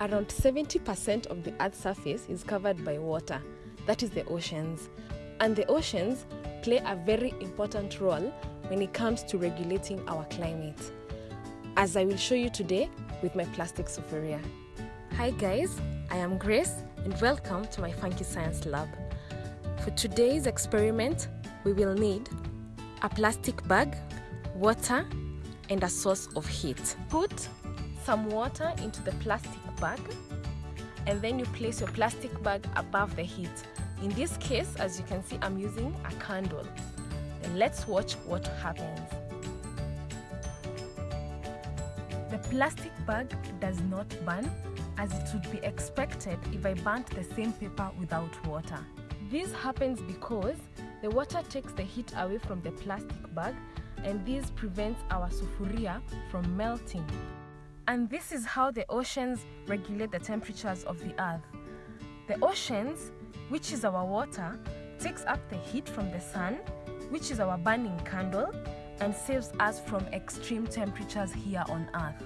Around 70% of the Earth's surface is covered by water, that is the oceans. And the oceans play a very important role when it comes to regulating our climate, as I will show you today with my plastic sufuria. Hi guys, I am Grace and welcome to my Funky Science Lab. For today's experiment, we will need a plastic bag, water, and a source of heat. Put some water into the plastic bag and then you place your plastic bag above the heat. In this case, as you can see, I'm using a candle. And let's watch what happens. The plastic bag does not burn as it would be expected if I burnt the same paper without water. This happens because the water takes the heat away from the plastic bag and this prevents our sufuria from melting. And this is how the oceans regulate the temperatures of the earth. The oceans, which is our water, takes up the heat from the sun, which is our burning candle, and saves us from extreme temperatures here on earth.